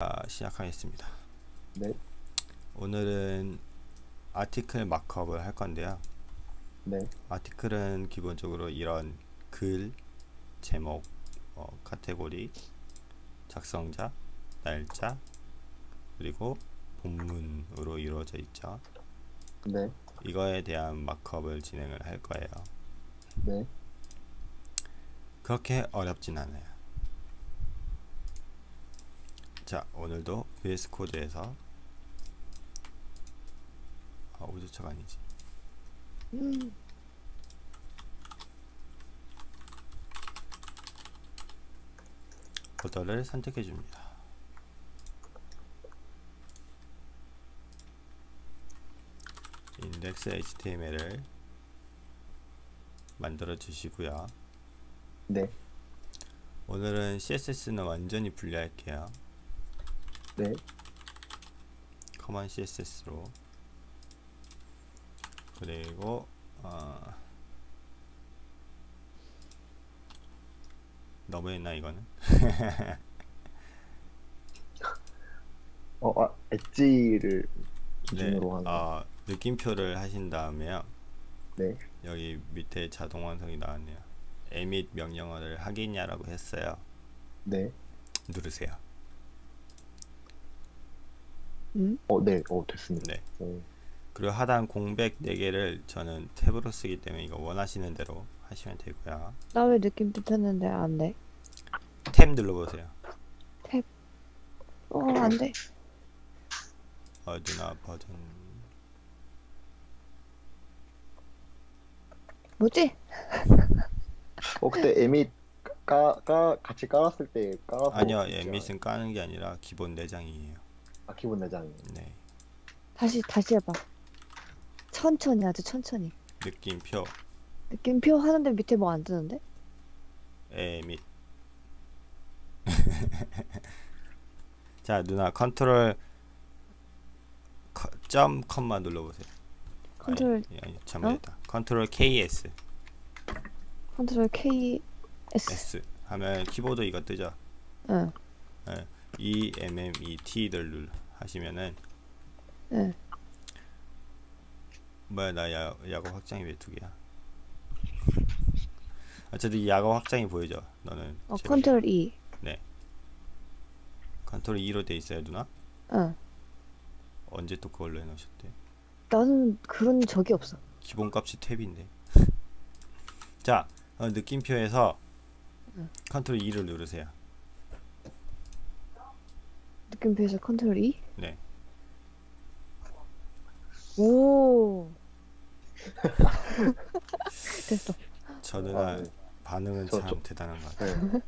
자, 시작하겠습니다. 네, 오늘은 아티클 마크업을 할 건데요. 네, 아티클은 기본적으로 이런 글, 제목, 어, 카테고리, 작성자, 날짜, 그리고 본문으로 이루어져 있죠. 네, 이거에 대한 마크업을 진행을 할 거예요. 네, 그렇게 어렵진 않아요. 자, 오늘도 VS 코드에서 아, 오조차가 아니지. 폴더를 선택해 줍니다. 인덱스 HTML을 만들어 주시고요. 네, 오늘은 CSS는 완전히 분리할게요. 네, common CSS로 그리고 어, 너무 했나 이거는? 어, 아, 엣지를 네, 기준으로 하는. 어, 느낌표를 하신 다음에요. 네, 여기 밑에 자동 완성이 나왔네요. emit 명령어를 하겠냐라고 했어요. 네, 누르세요. 어, 네, 어, 됐습니다. 네. 어, 그리고 하단 공백 4개를 저는 탭으로 쓰기 때문에 이거 원하시는 대로 하시면 되고요. 나 왜 느낌표 폈는데 안 돼? 탭 눌러보세요. 어, 안 돼. 어, 누나 버전 뭐지? 어, 그때 에밋 까, 까, 같이 깔았을 때 깔아서. 아니요? 에밋은 까는 게 아니라 기본 내장이에요. 아, 기본 내장이. 네, 다시, 다시 해봐. 천천히, 아주 천천히. 느낌표 느낌표 하는데 밑에 뭐 안 뜨는데? 에밋. 자, 누나 컨트롤 커- 점 콤마 눌러보세요. 컨트롤, 아니, 아니 잘못했다. 컨트롤 KS 컨트롤 K, S. S 하면 키보드 이거 뜨죠. 응, E M M E T를 눌 하시면은 응. 뭐야 나 야, 약어 확장이 왜 두 개야? 어쨌든 이 약어 확장이 보이죠? 너는 어, 제가- 컨트롤 E. 컨트롤 E로 돼 있어요 누나? 응. 언제 또 그걸로 해놓으셨대? 나는 그런 적이 없어. 기본값이 탭인데 자 어, 느낌표에서 응. 컨트롤 E를 누르세요 느낌표에서 컨트롤 E? 네 오. 됐어. 저 누나 아, 네. 반응은 저- 참 저- 대단한 것 같아요 네.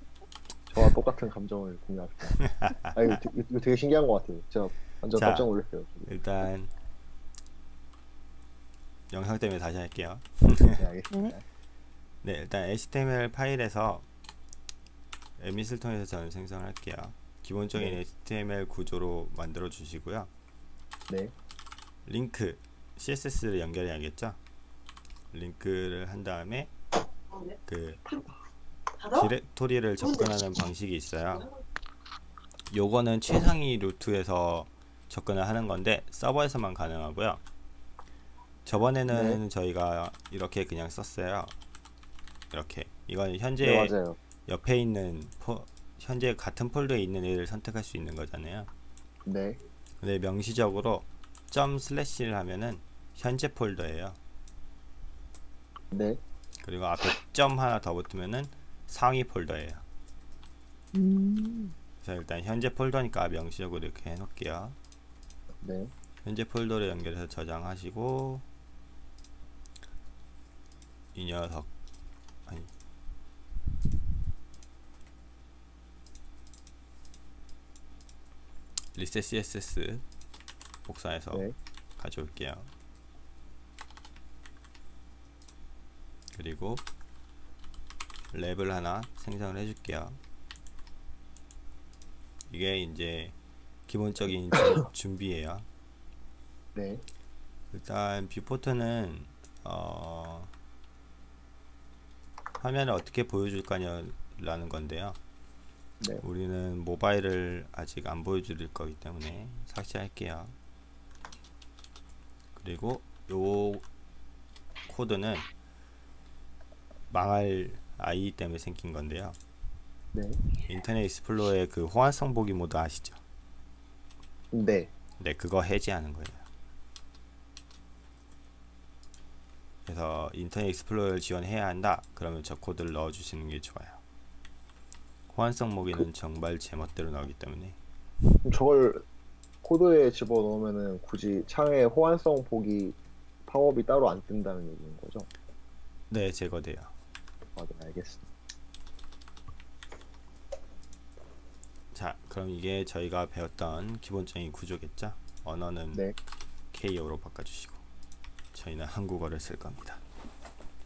저와 똑같은 감정을 공유합니다. 아, 이거, 되- 이거 되게 신기한 것 같아요. 제가 완전 자. 깜짝 놀랐어요. 일단 영상 때문에 다시 할게요 네, 알겠습니다. 네 일단 HTML 파일에서 에밋을 통해서 저는 생성을 할게요 기본적인 네. HTML 구조로 만들어 주시고요. 네, 링크 CSS를 연결해야겠죠? 링크를 한 다음에 그 디렉토리를 접근하는 방식이 있어요. 요거는 최상위 루트에서 접근을 하는 건데 서버에서만 가능하고요. 저번에는 저희가 이렇게 그냥 썼어요. 이렇게. 이건 현재 네. 옆에 있는 포, 현재 같은 폴더에 있는 애를 선택할 수 있는 거잖아요. 네, 근데 명시적으로 점 슬래시를 하면은 현재 폴더예요. 네, 그리고 앞에 점 하나 더 붙으면은 상위 폴더예요. 음. 그래서 일단 현재 폴더니까 명시적으로 이렇게 해놓을게요. 네, 현재 폴더를 연결해서 저장하시고 이 녀석 아니 reset CSS 복사해서 네, 가져올게요. 그리고 wrap을 하나 생성을 해줄게요. 이게 이제 기본적인 준- 준비예요. 네, 일단 viewport는 어, 화면을 어떻게 보여줄 거냐라는 건데요. 네. 우리는 모바일을 아직 안 보여드릴 거기 때문에 삭제할게요. 그리고 요 코드는 망할 아이 때문에 생긴 건데요. 네. 인터넷 익스플로러의 그 호환성 보기 모드 아시죠? 네. 네, 그거 해제하는 거예요. 그래서 인터넷 익스플로러를 지원해야 한다. 그러면 저 코드를 넣어 주시는 게 좋아요. 호환성 모기는 정말 제멋대로 나오기 때문에 저걸 코드에 집어 넣으면은 굳이 창에 호환성 보기 팝업이 따로 안 뜬다는 얘기인 거죠? 네, 제거돼요. 아, 네, 알겠습니다. 자, 그럼 이게 저희가 배웠던 기본적인 구조겠죠? 언어는 네. K어로 바꿔주시고 저희는 한국어를 쓸 겁니다.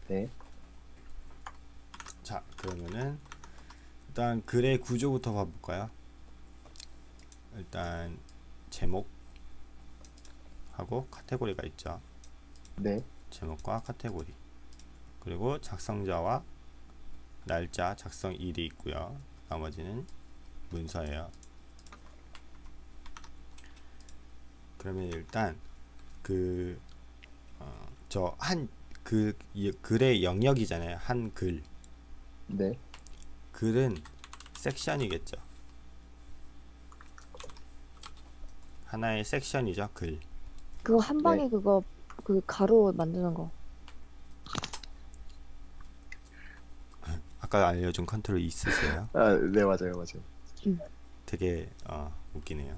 네. 자, 그러면은 일단 글의 구조부터 봐볼까요? 일단 제목 하고 카테고리가 있죠. 네. 제목과 카테고리 그리고 작성자와 날짜 작성일이 있고요. 나머지는 문서예요. 그러면 일단 그저한그 글의 영역이잖아요. 한 글. 네. 글은 섹션이겠죠. 하나의 섹션이죠. 글. 그거 한 방에 그거 그 가로 만드는 거. 아까 알려준 컨트롤 E 있으세요? 아, 네, 맞아요, 맞아요. 되게 어, 웃기네요.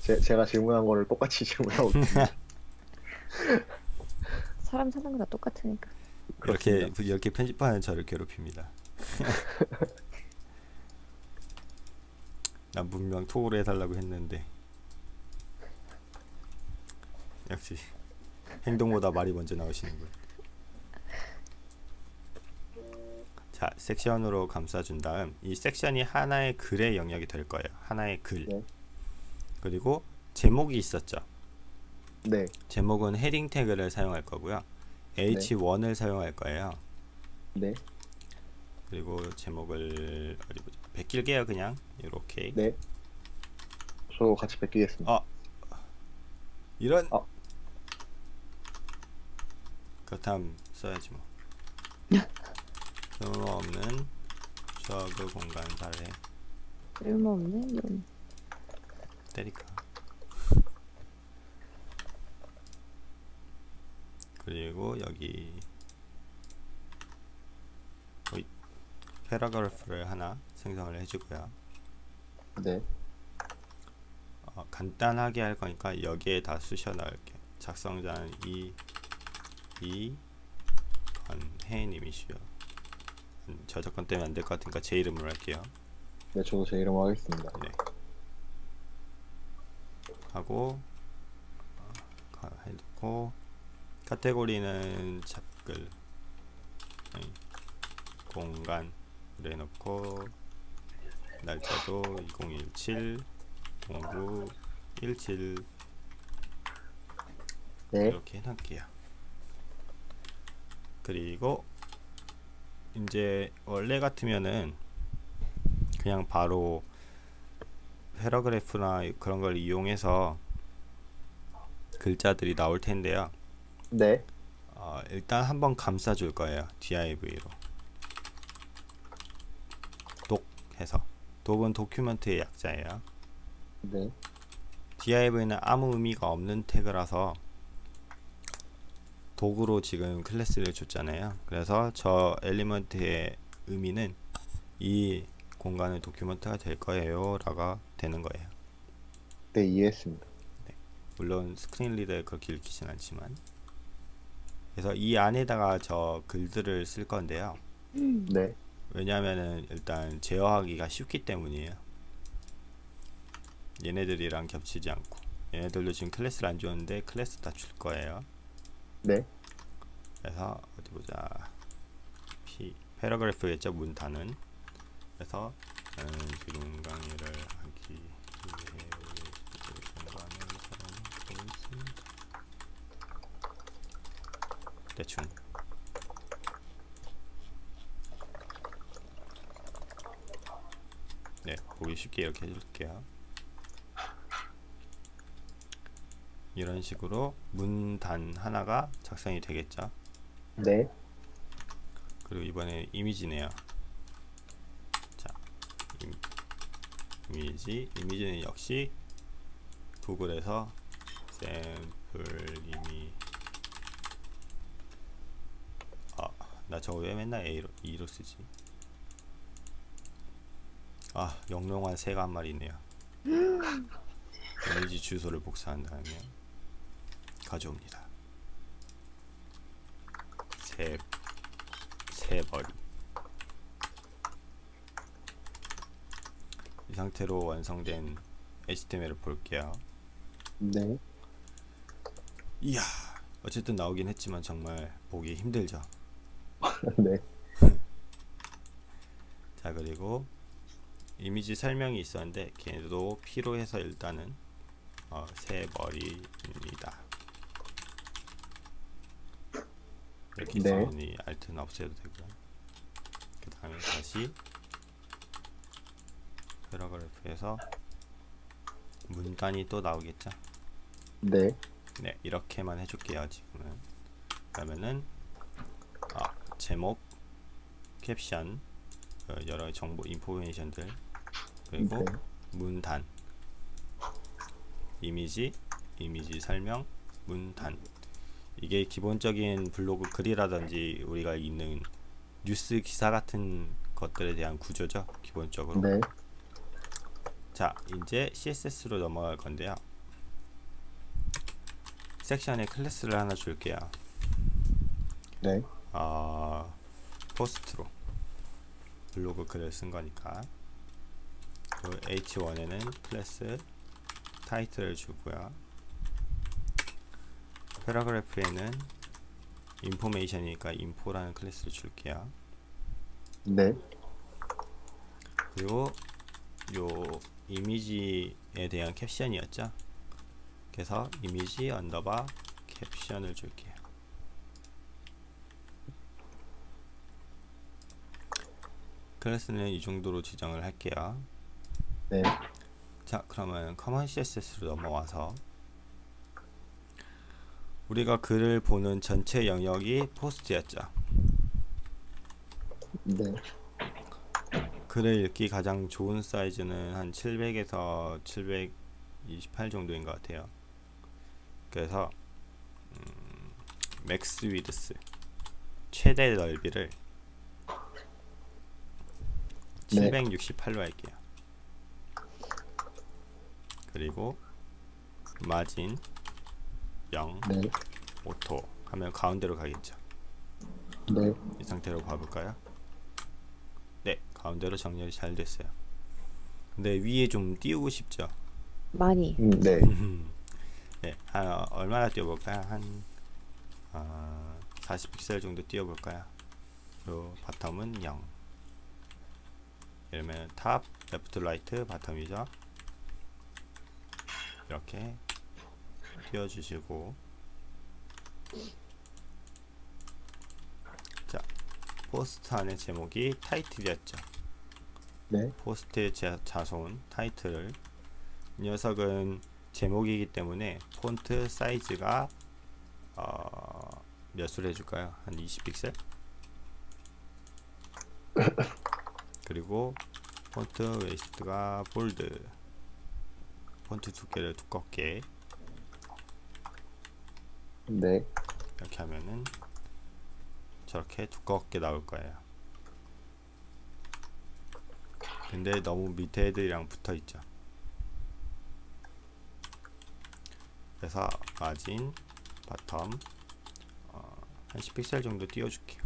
제, 제가 질문한 거를 똑같이 질문하고. 사람 사는 거다 똑같으니까. 그렇습니다. 이렇게 편집하는 저를 괴롭힙니다. 난 분명 톡으로 해달라고 했는데 역시 행동보다 말이 먼저 나오시는군. 자 섹션으로 감싸준 다음 이 섹션이 하나의 글의 영역이 될 거예요. 하나의 글. 네. 그리고 제목이 있었죠. 네. 제목은 헤딩 태그를 사용할 거고요. H1을 사용할 거예요. 네. 그리고 제목을 어디 보자. 베낄게요 그냥 이렇게. 네. 저 같이 베끼겠습니다. 어. 이런. 어. 그렇다면 써야지 뭐. 쓸모 없는 저그 공간 발해 쓸모없네. 이런. 때릴까. 그리고 여기 어이, 패러그래프를 하나 생성을 해주고요. 네. 어, 간단하게 할 거니까 여기에 다 쑤셔 넣을게요. 작성자는 이, 이, 건혜님이시요. 음, 저작권 때문에 안 될 것 같으니까 제 이름으로 할게요. 네, 저도 제 이름 하겠습니다. 네. 하고 어, 가- 해놓고 카테고리는 잡글 공간 그래 놓고 날짜도 2017 09 17 네. 이렇게 해놓을게요. 그리고 이제 원래 같으면은 그냥 바로 패러그래프나 그런 걸 이용해서 글자들이 나올 텐데요. 네. 어, 일단 한번 감싸 줄 거예요. div로. 독 해서. 독은 도큐먼트의 약자예요. 네. div는 아무 의미가 없는 태그라서 doc으로 지금 class를 줬잖아요. 그래서 저 element의 의미는 이 공간의 document가 될 거예요. 라가 되는 거예요. 네, 이해했습니다. 물론 screen reader에 그렇게 읽히진 않지만 그래서 이 안에다가 저 글들을 쓸 건데요. 네. 왜냐하면은 일단 제어하기가 쉽기 때문이에요. 얘네들이랑 겹치지 않고 얘네들도 지금 class를 안 줬는데 클래스 다 줄 거예요. 네. 그래서 어디 보자. P 패러그래프겠죠 문단은. 그래서 저는 지금 강의를 하기 위해 공부하는 사람이 있습니다. 대충. 네, 보기 쉽게 이렇게 해줄게요. 이런 식으로 문단 하나가 작성이 되겠죠. 네. 그리고 이번에 이미지네요. 자, 임, 이미지, 이미지는 역시 구글에서 샘플 이미 아, 나 저거 왜 맨날 A로, E로 쓰지? 아, 영롱한 새가 한 마리 있네요. 이미지 주소를 복사한 다음에 가져옵니다. 새, 새머리. 이 상태로 완성된 HTML을 볼게요. 네. 이야, 어쨌든 나오긴 했지만 정말 보기 힘들죠. 네. 자 그리고 이미지 설명이 있었는데 걔도 필요해서 일단은 어, 새 머리입니다. 이렇게 네. 있으니 알트는 없애도 되고요. 그 다음에 다시 패러그래프에서 문단이 또 나오겠죠. 네. 네 이렇게만 해줄게요 지금은 그러면은 아, 제목 캡션 어, 여러 정보 인포메이션들. 그리고 네. 문단. 이미지 이미지 설명 문단. 이게 기본적인 블로그 글이라든지 우리가 읽는 뉴스 기사 같은 것들에 대한 구조죠 기본적으로. 네. 자 이제 CSS로 넘어갈 건데요. 섹션에 class를 하나 줄게요. 네. 아 post로 블로그 글을 쓴 거니까. 그 H1에는 class title을 주고요. paragraph에는 information이니까 info라는 class를 줄게요. 네. 그리고 요 이미지에 대한 캡션이었죠? 그래서 image underbar caption을 줄게요 class는 이 정도로 지정을 할게요 네. 자 그러면 common CSS로 넘어와서 우리가 글을 보는 전체 영역이 post였죠 네. 글을 읽기 가장 좋은 사이즈는 한 700에서 728 정도인 것 같아요. 그래서 음, max width 최대 넓이를 네. 768로 할게요. 그리고 마진 0 네. auto 하면 가운데로 가겠죠. 네. 이 상태로 봐볼까요? 네, 가운데로 정렬이 잘 됐어요. 근데 위에 좀 띄우고 싶죠? 많이. 음, 네. 네, 한 어, 얼마나 띄워볼까요? 한 어, 40픽셀 정도 띄워볼까요? 그리고 bottom은 0. top, left, right, bottom이죠. 이렇게 띄워주시고 자, post 안의 제목이 title이었죠. 네. post의 자, 자손 title을 이 녀석은 제목이기 때문에 font size가 어, 몇으로 해줄까요? 한 20픽셀? 그리고 font weight가 bold 폰트 두께를 두껍게 네. 이렇게 하면은 저렇게 두껍게 나올 거예요. 근데 너무 밑에 애들이랑 붙어 있죠. 그래서 margin, bottom 어, 한 10픽셀 정도 띄워줄게요.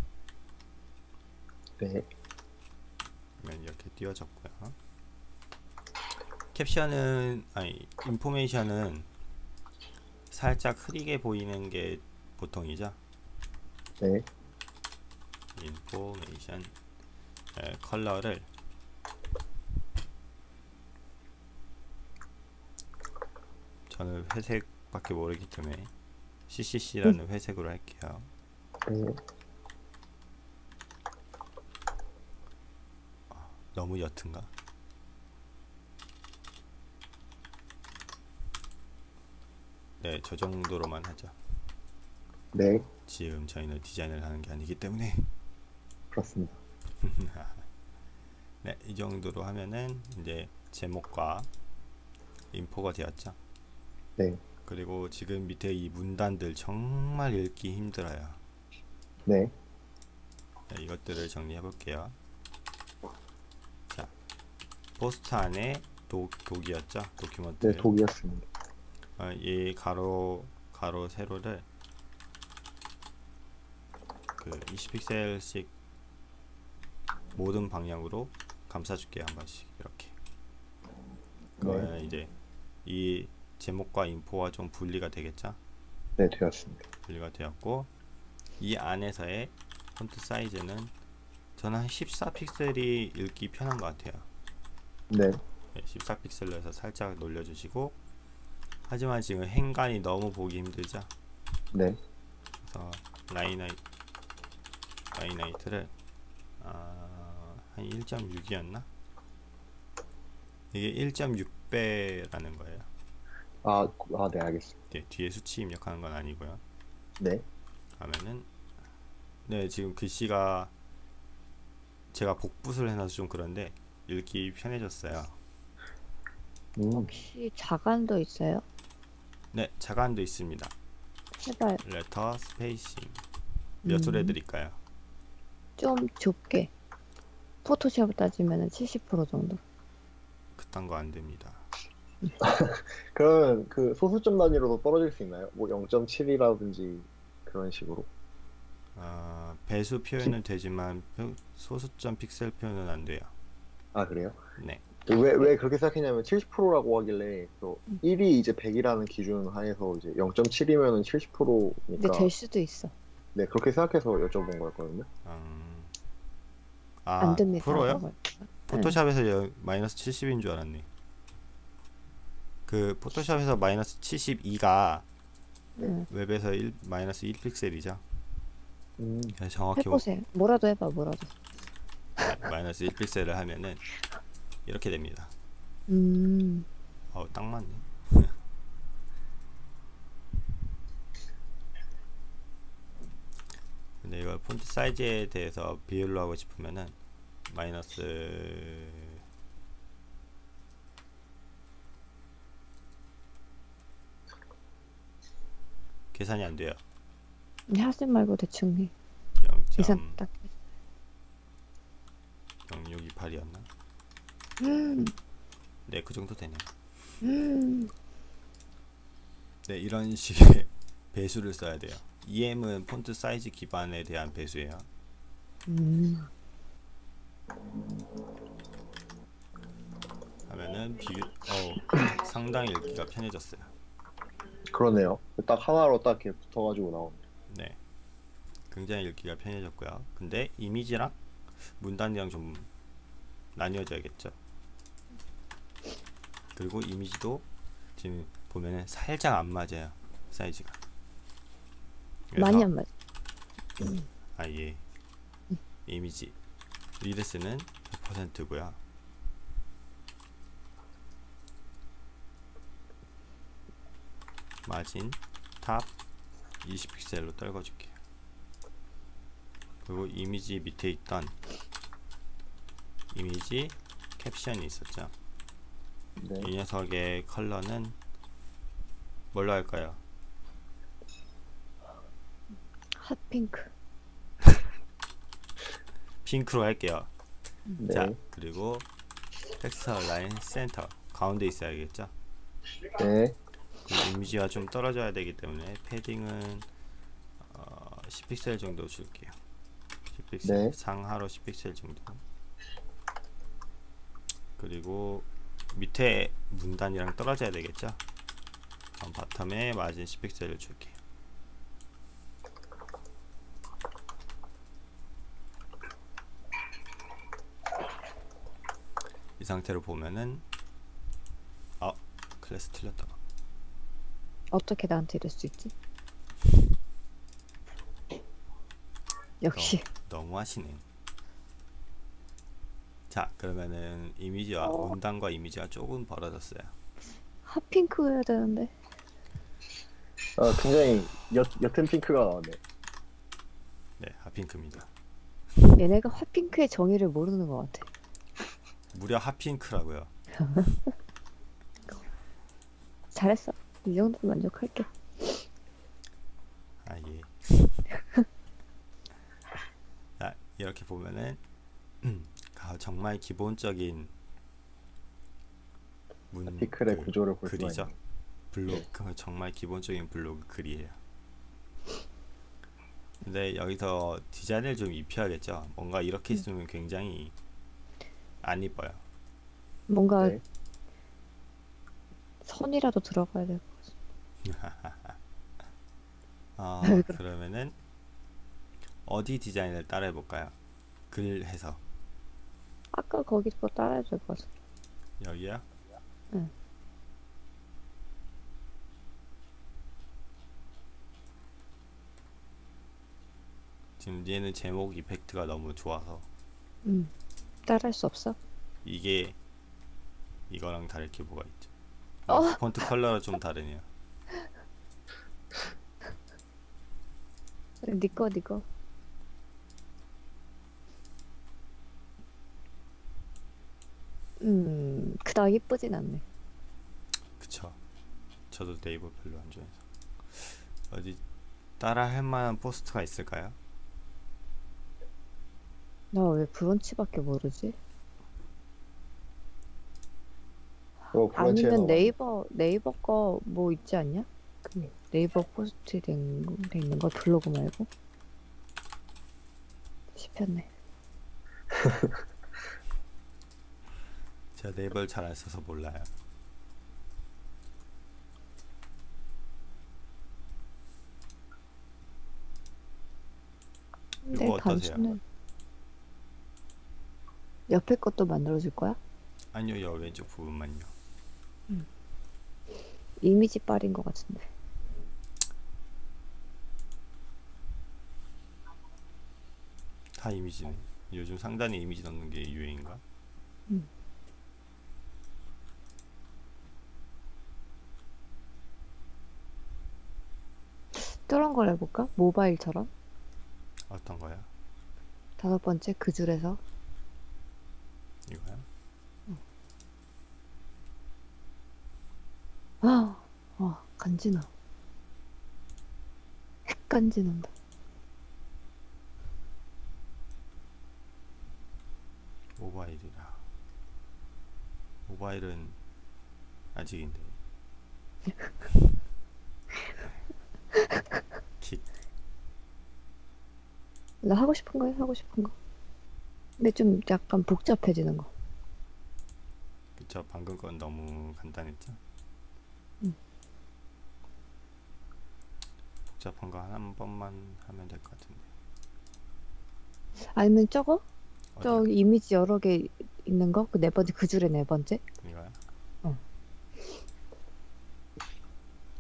네. 그러면 이렇게 띄워졌고요. caption은 아니 information은 살짝 흐리게 보이는 게 보통이죠. 네. information 에, color를 저는 회색밖에 모르기 때문에 CCC라는 회색으로 할게요. 네. 너무 옅은가? 네, 저 정도로만 하죠. 네. 지금 저희는 디자인을 하는 게 아니기 때문에 그렇습니다. 네, 이 정도로 하면은 이제 제목과 인포가 되었죠. 네. 그리고 지금 밑에 이 문단들 정말 읽기 힘들어요. 네. 네 이것들을 정리해 볼게요. 안에 독, 독이었죠. 도큐먼트. 네, 독이었습니다. 어, 이 가로 가로 세로를 그 20픽셀씩 모든 방향으로 감싸줄게요 한 번씩 이렇게 그러면 이제 이 제목과 인포와 좀 분리가 되겠죠 네, 되었습니다. 분리가 되었고 이 안에서의 폰트 사이즈는 저는 한 14픽셀이 읽기 편한 것 같아요 네, 14픽셀로 해서 살짝 놀려주시고 하지만 지금 행간이 너무 보기 힘들죠 네, 그래서 라이나이 line-height를 아, 한 1.6이었나? 이게 1.6배라는 거예요. 아, 아, 네, 알겠습니다. 네, 뒤에 수치 입력하는 건 아니고요. 네, 하면은 네 지금 글씨가 제가 복붙을 해놔서 좀 그런데 읽기 편해졌어요. 음, 혹시 자간도 있어요? 네 자간도 있습니다. 제발 letter-spacing 몇으로 음. 해드릴까요? 좀 좁게. 포토샵 따지면 70% 정도. 그딴 거 안 됩니다. 그러면 그 소수점 단위로도 떨어질 수 있나요? 뭐 0.7이라든지 그런 식으로. 아, 배수 표현은 되지만 표- 소수점 픽셀 표현은 안 돼요. 아, 그래요? 네. 왜, 왜 그렇게 생각했냐면 70%라고 하길래 또 음. 1이 이제 100이라는 기준 하에서 이제 0.7이면은 근데 70%니까 될 수도 있어. 네 그렇게 생각해서 여쭤본 거였거든요. 음, 아, 안 됩니다. 프로요? 포토샵에서 여- 마이너스 70인 줄 알았네. 그 포토샵에서 마이너스 72가 응. 웹에서 1, 마이너스 1픽셀이죠. 음, 정확히 뭐- 해보세요. 뭐라도 해봐, 뭐라도. 마이너스 1픽셀을 하면은 이렇게 됩니다. 음, 어우, 딱 맞네. 근데 이걸 폰트 사이즈에 대해서 비율로 하고 싶으면은 마이너스 계산이 안 돼요. 하지 말고 대충 해. 0. 계산 딱. 0628이었나? 음, 네, 그 정도 되네. 음. 네, 이런 식의 배수를 써야 돼요. EM은 폰트 사이즈 기반에 대한 배수예요. 음. 하면은 비교 어 상당히 읽기가 편해졌어요. 그러네요. 딱 하나로 딱 이렇게 붙어가지고 나옵니다. 네, 굉장히 읽기가 편해졌고요. 근데 이미지랑 문단이랑 좀 나뉘어져야겠죠. 그리고 이미지도 지금 보면은 살짝 안 맞아요 사이즈가. 많이 안 맞아. 아예 이미지 width는 100%고요. margin top 20픽셀로 떨궈줄게요. 그리고 이미지 밑에 있던 이미지 캡션이 있었죠. 네, 이 녀석의 컬러는 뭘로 할까요? 핫핑크. 핑크로 할게요. 네, 자 그리고 text-align center 가운데 있어야겠죠. 네, 그 이미지와 좀 떨어져야 되기 때문에 padding은 어, 10픽셀 정도 줄게요. 10픽셀 네. 상하로 10픽셀 정도. 그리고 밑에 문단이랑 떨어져야 되겠죠. 그럼 바텀에 마진 10픽셀을 줄게요. 이 상태로 보면은 아 클래스 틀렸다. 어떻게 나한테 이럴 수 있지? 역시. 너무 하시네. 자, 그러면은 이미지와 어. 문단과 이미지가 조금 벌어졌어요. 핫핑크 해야 되는데. 어, 굉장히 옅, 옅은 핑크가 나왔네. 네, 핫핑크입니다. 얘네가 핫핑크의 정의를 모르는 것 같아. 무려 핫핑크라고요. 잘했어. 이 정도면 만족할게. 아 예. 자 이렇게 보면은 가- 정말 기본적인 문 피클의 그 구조를 볼 글이죠. 블로그 정말 기본적인 블로그 글이에요. 근데 여기서 디자인을 좀 입혀야겠죠. 뭔가 이렇게 있으면 굉장히 안 이뻐요. 뭔가 네. 선이라도 들어가야 될것 어, 왜 그래? 그러면은 어디 디자인을 따라해 볼까요? 글 해서 아까 거기 거 따라야 될것 같아. 여기요? 응. 지금 얘는 제목 이펙트가 너무 좋아서 음. 따라할 수 없어? 이게 이거랑 다를 게 뭐가 있죠? 어. 폰트 컬러가 좀 다르네요. 니꺼 니꺼. 음, 그닥 이쁘진 않네. 그쵸? 저도 네이버 별로 안 좋아해서 어디 따라 할 만한 포스트가 있을까요? 나 왜 브런치밖에 모르지? 어, 아니면 나와. 네이버 네이버 거 뭐 있지 않냐? 그 네이버 포스트 된, 거- 돼 있는 거 블로그 말고 씹혔네. 제가 네이버를 잘 안 써서 몰라요. 근데 이거 어떠세요? 단수는 옆에 것도 만들어줄 거야? 아니요, 여 왼쪽 부분만요. 이미지 빨인 것 같은데. 다 이미지네. 요즘 상단에 이미지 넣는 게 유행인가? 저런 걸 해볼까? 모바일처럼 어떤 거야? 다섯 번째 그 줄에서 이거야? 아, 와 간지나. 핵 간지난다. 모바일이라. 모바일은 아직인데. 킥. 나 하고 싶은 거 해, 하고 싶은 거. 근데 좀 약간 복잡해지는 거. 그쵸 방금 건 너무 간단했죠? 음. 복잡한 거 한 번만 하면 될 것 같은데 아니면 저거? 저기 이미지 여러 개 있는 거? 그 네 번째, 그 줄에 네 번째? 이거야? 어.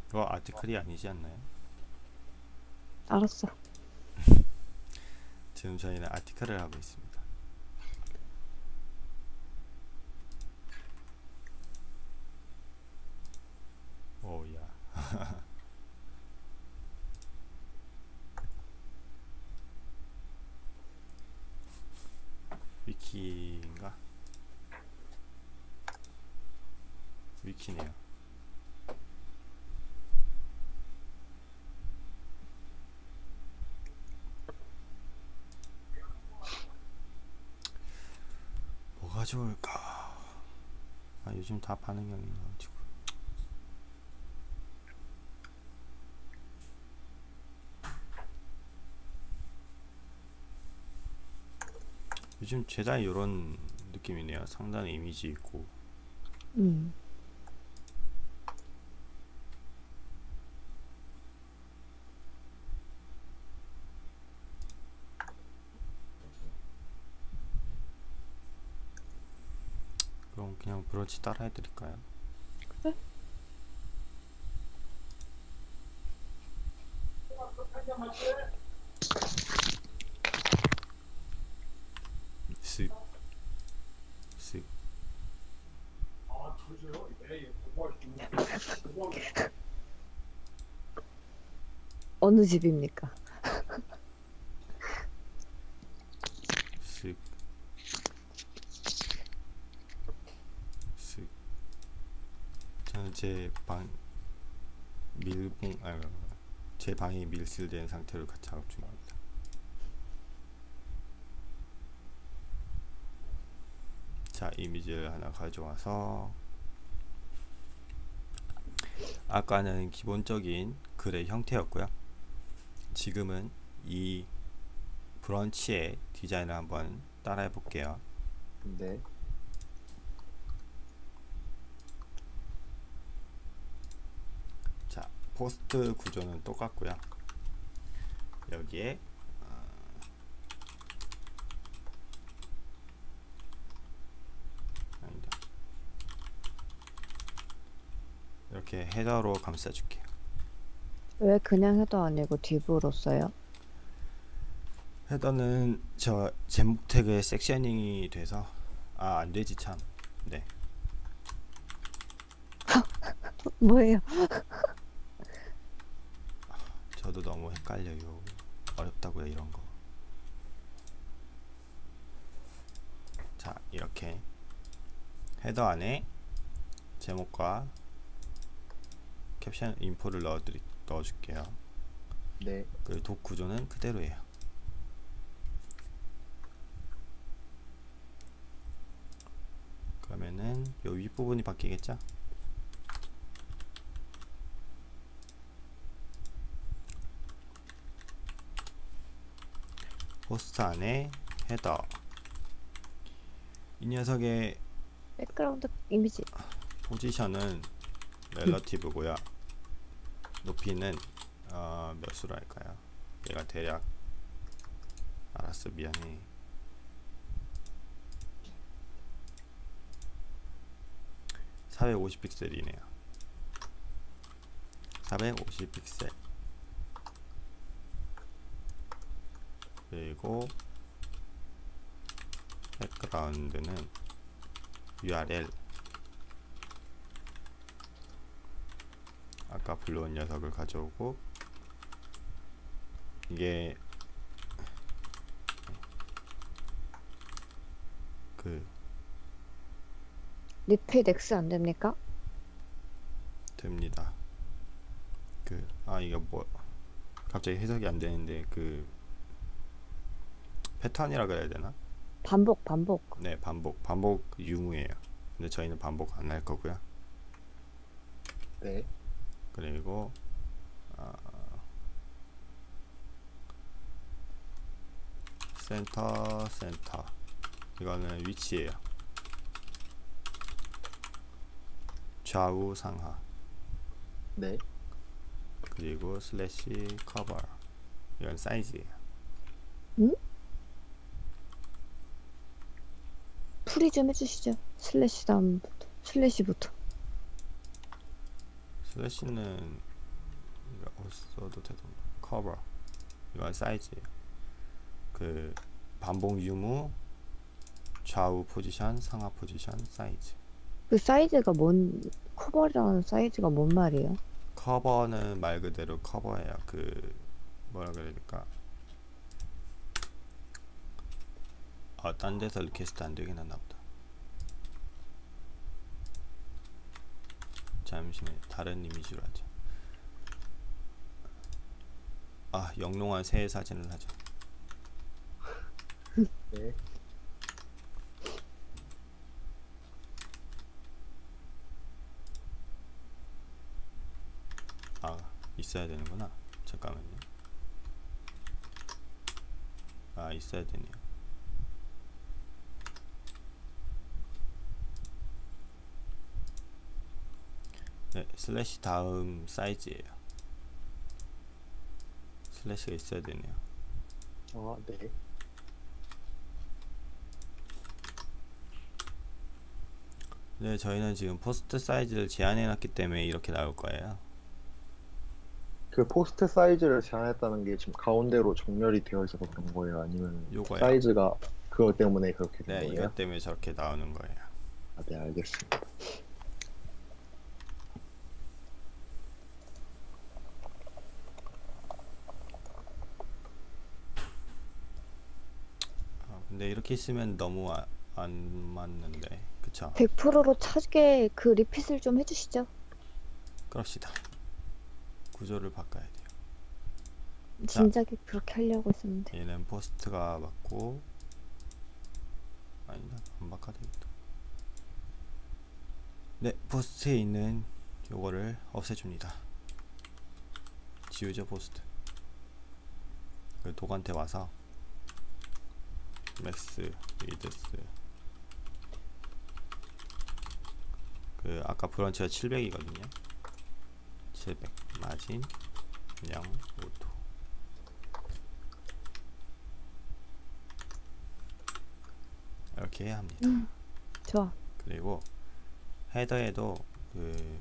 이거 아티클이 아니지 않나요? 알았어. 지금 저희는 아티클을 하고 있습니다 오야 위키인가? 위키네요. 뭐 가 좋을까? 아 요즘 다 반응형이 나가지고 요즘 죄다 이런 느낌이네요. 상단에 이미지 있고 음. 그럼 브러치 따라 해드릴까요? 그래. 쓱 쓱. 어느 집입니까? 슥, 슥. 저는 제 방 밀봉 아제 밀실된 상태로 작업 중입니다. 자, 이미지를 하나 가져와서 아까는 기본적인 글의 형태였고요. 지금은 이 브런치의 디자인을 한번 따라해 볼게요. 네. 자, 포스트 구조는 똑같고요. 여기에 어, 아니다. 이렇게 헤더로 감싸줄게요. 왜 그냥 해도 아니고 딥으로 써요? 헤더는 저 제목 태그에 섹셔닝이 돼서 아 안 되지 참. 네. 뭐예요? 저도 너무 헷갈려요. 어렵다고요 이런 거. 자 이렇게 헤더 안에 제목과 캡션 인포를 넣어드리 넣어줄게요. 네. 그독 구조는 그대로예요. 그러면은 요 윗부분이 바뀌겠죠? post 안에 header 이 녀석의 background image position은 relative고요. 높이는 어, 몇 수로 할까요? 얘가 대략 알았어 미안해. (450) 픽셀이네요 (450) 픽셀 그리고 백그라운드는 URL 아까 불러온 녀석을 가져오고 이게 그 리필 X 안 됩니까? 됩니다. 그 아 이거 뭐 갑자기 해석이 안 되는데 그 패턴이라 그래야 되나? 반복 반복 네 반복 반복 유무예요. 근데 저희는 반복 안 할 거고요. 네. 그리고 아, 센터 센터 이거는 위치예요. 좌우 상하 네. 그리고 slash cover 이건 사이즈예요. 풀이 좀 해주시죠 slash 다음부터 slash부터 slash는 어, 써도 되던가 커버 이건 사이즈예요. 그 반복 유무 좌우 포지션 상하 포지션 사이즈 그 사이즈가 뭔 cover라는 사이즈가 뭔 말이에요? cover는 말 그대로 cover예요. 그 뭐라 그래야 될까? 아, 딴 데서 request 안 되긴 하나 보다. 잠시만요. 다른 이미지로 하죠. 아, 영롱한 새 사진을 하죠. 네. 아, 있어야 되는구나. 잠깐만요. 아, 있어야 되네요. 네, 슬래시 다음 사이즈예요. slash가 있어야 되네요. 아, 네. 네, 저희는 지금 post 사이즈를 제한해 놨기 때문에 이렇게 나올 거예요. 그 post 사이즈를 제한했다는 게 지금 가운데로 정렬이 되어 있어서 그런 거예요? 아니면 요거요. 사이즈가 그것 때문에 그렇게 된 네, 거예요? 이것 때문에 저렇게 나오는 거예요. 아, 네, 알겠습니다. 근데 이렇게 있으면 너무 아, 안 맞는데. 그쵸? 100%로 차게 그 repeat을 좀 해주시죠. 그럽시다. 구조를 바꿔야 돼요. 진작에 그렇게 하려고 했었는데. 얘는 post가 맞고 아니다 안 바꿔야 되겠다. 네 post에 있는 요거를 없애줍니다. 지우죠 post. 그 독한테 와서 max width. 그 아까 브런치가 700이거든요. 700 마진 0 auto. 이렇게 해야 합니다. 좋아. 그리고 헤더에도 그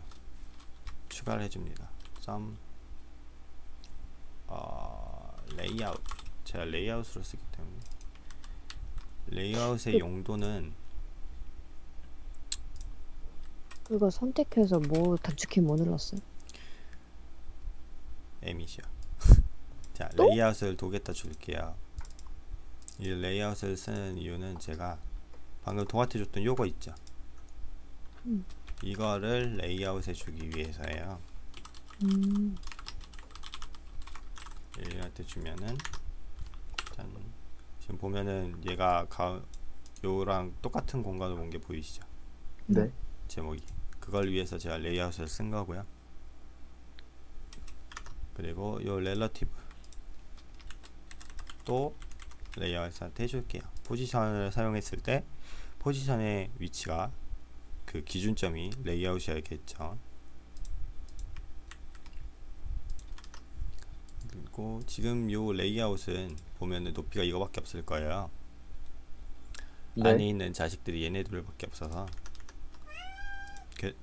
추가를 해줍니다. 썸 어, 레이아웃. 제가 레이아웃으로 쓰기 때문에 레이아웃의 그- 용도는 그거 선택해서 뭐 단축키 뭐 눌렀어요? 에밋이요. 자 또? 레이아웃을 도겠다 줄게요. 이 레이아웃을 쓰는 이유는 제가 방금 동아태 줬던 요거 있죠. 음. 이거를 레이아웃에 주기 위해서예요. 음, 얘한테 주면은 짠 지금 보면은 얘가 가 요랑 똑같은 공간을 쓴 게 보이시죠? 네. 제목이. 그걸 위해서 제가 레이아웃을 쓴 거고요. 그리고 요 relative 또 레이아웃한테 해줄게요. position을 사용했을 때 포지션의 위치가 그 기준점이 레이아웃이어야겠죠 그리고 지금 요 레이아웃은 보면은 높이가 이거밖에 없을 거예요. 네. 안에 있는 자식들이 얘네들밖에 없어서 그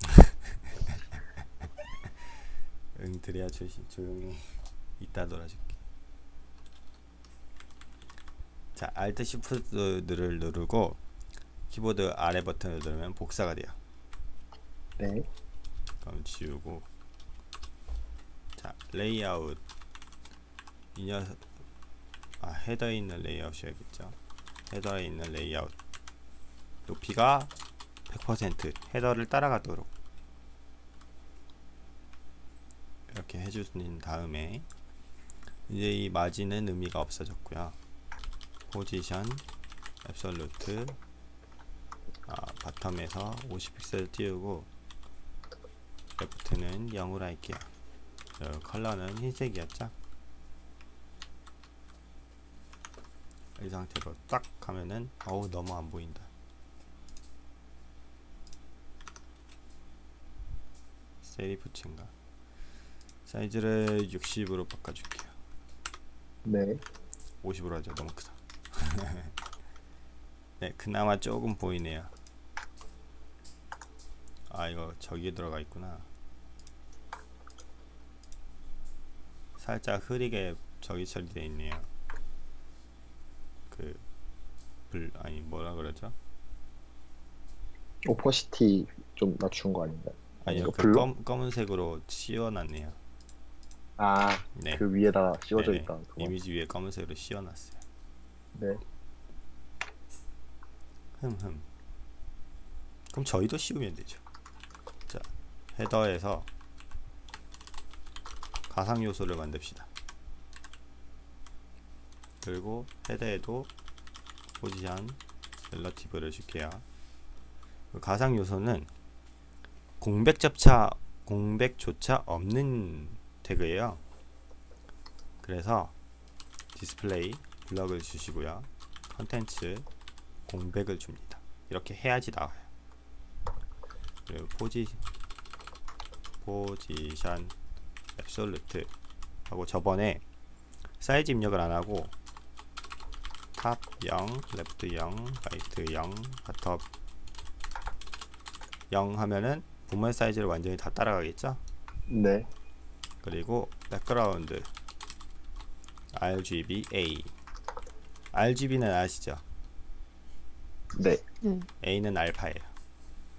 응 드려야 조시 조용히 이따 놀아줄게. 자 Alt Shift를 누르고 키보드 아래 버튼을 누르면 복사가 돼요. 네. 그럼 지우고 자 레이아웃. 이 녀석 아 header에 있는 레이아웃이야겠죠. header에 있는 레이아웃. 높이가 100% header를 따라가도록. 이렇게 해주신 다음에 이제 이 마진은 의미가 없어졌고요. 포지션 앱솔루트 아, 바텀에서 50픽셀 띄우고 레프트는 0으로 할게요. 저 컬러는 흰색이었죠? 이 상태로 딱 하면은 어우 너무 안 보인다. 세리프츠인가? 사이즈를 60으로 바꿔줄게요. 네. 50으로 하죠. 너무 크다. 네, 그나마 조금 보이네요. 아, 이거 저기에 들어가 있구나. 살짝 흐리게 저기 처리되어 있네요. 그, 불, 아니, 뭐라 그러죠? 오퍼시티 좀 낮춘 거 아닌가요? 아니요, 그 블록? 검, 검은색으로 씌워놨네요. 아, 네. 그 위에다 씌워져 네네. 있다. 이미지 위에 검은색으로 씌워놨어요. 네. 흠흠. 그럼 저희도 씌우면 되죠. 자, 헤더에서 가상 요소를 만듭시다. 그리고 헤더에도 position relative를 줄게요. 그 가상 요소는 공백 접차 공백조차 없는 태그예요. 그래서 display block을 주시고요. content 공백을 줍니다. 이렇게 해야지 나와요. 그리고 포지 position absolute 하고 저번에 사이즈 입력을 안 하고 top 0, left 0, right 0, bottom 0 하면은 본문 사이즈를 완전히 다 따라가겠죠? 네. 그리고 background RGB A RGB는 아시죠? 네. 네. A는 알파예요.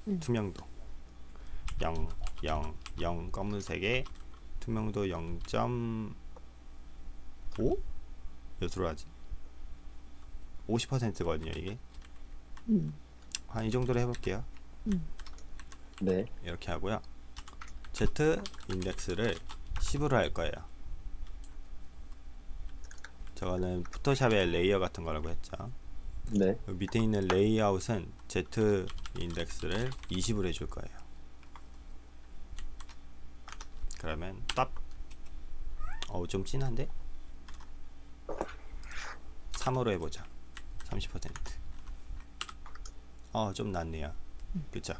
음. 투명도 0, 0, 0 검은색에 투명도 0.5? 몇으로 하지? 50%거든요 이게 음. 한 이 정도로 해볼게요 네. 이렇게 하고요 Z index를 10으로 할 거예요 저거는 Photoshop의 layer 같은 거라고 했죠 네. 밑에 있는 레이아웃은 Z 인덱스를 20으로 해줄 거예요 그러면 딱 어우 좀 진한데? 3으로 해보자. 30%어좀 낫네요. 그쵸?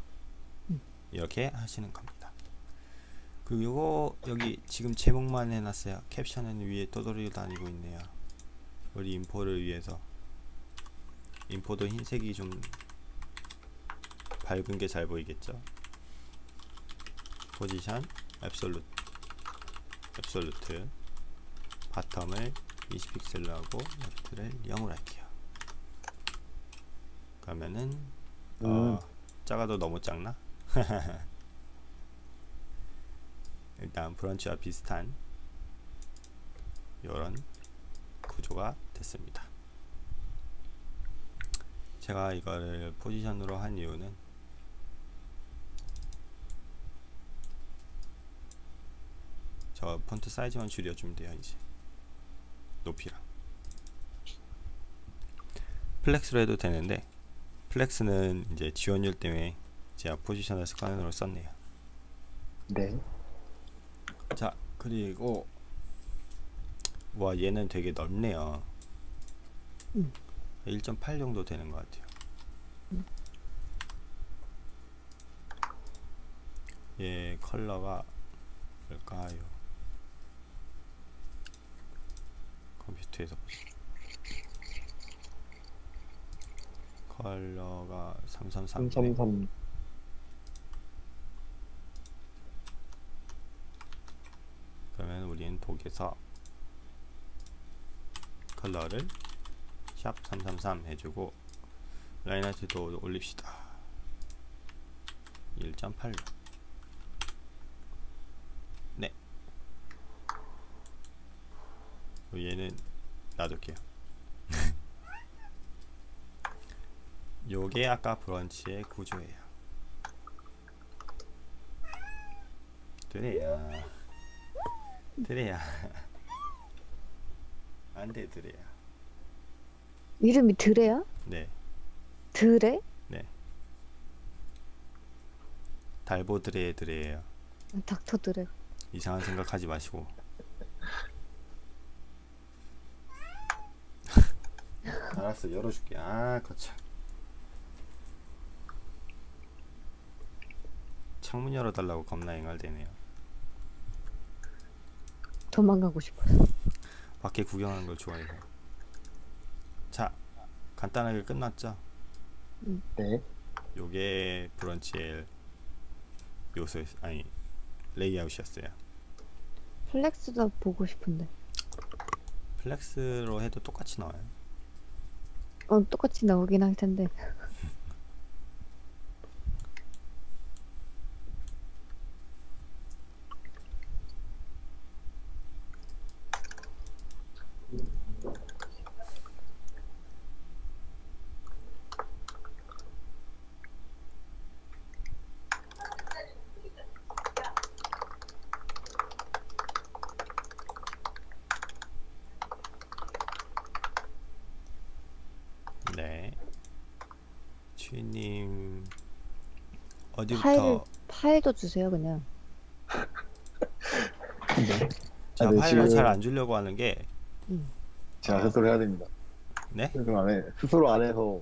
이렇게 하시는 겁니다. 그리고 요거 여기 지금 제목만 해놨어요. 캡션은 위에 떠돌이 다니고 있네요. 우리 인포를 위해서. 인포도 흰색이 좀 밝은 게 잘 보이겠죠? 포지션 앱솔루트 앱솔루트 바텀을 20픽셀로 하고 레프트를 0으로 할게요 그러면은 어, 음. 작아도 너무 작나? 일단 브런치와 비슷한 이런 구조가 됐습니다. 제가 이거를 position으로 한 이유는 저 폰트 사이즈만 줄여주면 돼요 이제. 높이랑. flex로 해도 되는데 flex는 이제 지원율 때문에 제가 포지셔널 스카너로 썼네요. 네. 자 그리고 와 얘는 되게 넓네요. 음. 1.8 정도 되는 것 같아요. 얘 컬러가 뭘까요 컴퓨터에서 보자 컬러가 333 333. 그러면 우리는 독에서 컬러를 샵 333 해주고 라인하트도 올립시다. 1.8로 네 어, 얘는 놔둘게요. 요게 아까 브런치의 구조예요. 드레야. 드레야. 안돼 드레야. 이름이 드레야? 네. 드레? 달보 드레 드레예요. 닥터 드레. 이상한 생각하지 마시고 알았어. 열어줄게. 아 거참 창문 열어달라고 겁나 앵알대네요. 도망가고 싶어서. 밖에 구경하는 걸 좋아해서 자 간단하게 끝났죠? 네. 요게 브런치의 요소 아니 레이아웃이었어요. flex도 보고 싶은데. flex로 해도 똑같이 나와요 어, 똑같이 나오긴 할 텐데. 네 주인님 어디부터 파일, 파일도 주세요, 그냥. 제가 아, 네, 파일을 지금- 잘안 주려고 하는 게 제가 아. 스스로 해야 됩니다. 네? 스스로 안 해. 스스로 안 해서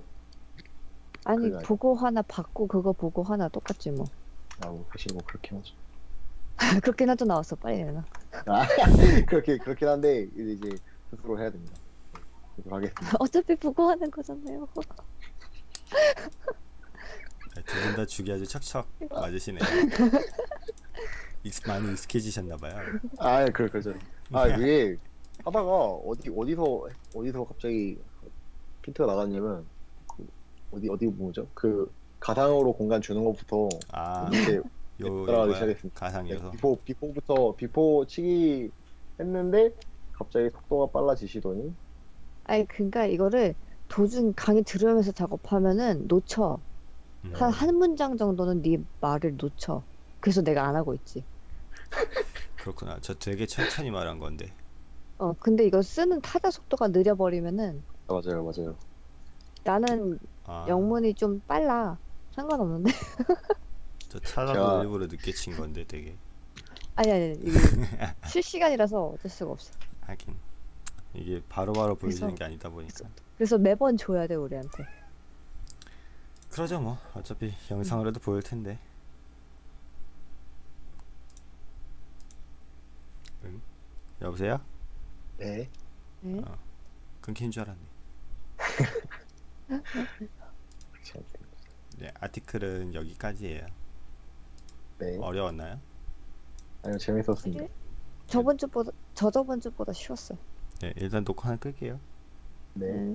아니, 그래. 보고 하나 받고 그거 보고 하나 똑같지 뭐. 아, 뭐 사실 뭐 그렇긴 하죠. 그렇긴 하도 나왔어, 빨리 내놔. 아, 그렇게 그렇긴 한데 이제 이제 스스로 해야 됩니다. 하겠습니다. 어차피 보고 하는 거잖아요. 두분다 주기 아주 척척 맞으시네요 익- 많이 익숙해지셨나봐요 아, 그럴 거죠. 아, 이게 하다가 어디 어디서 어디서 갑자기 핀트가 나갔냐면 그 어디 어디 뭐죠? 그 가상으로 공간 주는 것부터 아 이제 요, 따라가기? 시작했습니다. 가상 네, 비포 비포부터 비포 치기 했는데 갑자기 속도가 빨라지시더니 아니 그러니까 이거를 도중 강의 들으면서 작업하면은 놓쳐. 음. 한 한 문장 정도는 네 말을 놓쳐. 그래서 내가 안 하고 있지. 그렇구나. 저 되게 천천히 말한 건데. 어 근데 이거 쓰는 타자 속도가 느려버리면은 맞아요, 맞아요. 나는 아, 영문이 좀 빨라. 상관없는데. 저 찾아도 제가- 일부러 늦게 친 건데 되게. 아니 아니 이게 실시간이라서 어쩔 수가 없어. 하긴 이게 바로바로 보여지는 그래서- 게 아니다 보니까. 그래서 매번 줘야 돼 우리한테. 그러죠 뭐. 어차피 영상으로도 보일 텐데. 응? 여보세요? 네. 네? 끊긴 줄 알았네. 네, 아티클은 여기까지예요. 네. 어려웠나요? 아니요, 재밌었습니다. 저번 주보다 저저번 주보다 쉬웠어요. 네, 일단 녹화는 끌게요. 네. 네.